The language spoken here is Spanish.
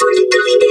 for the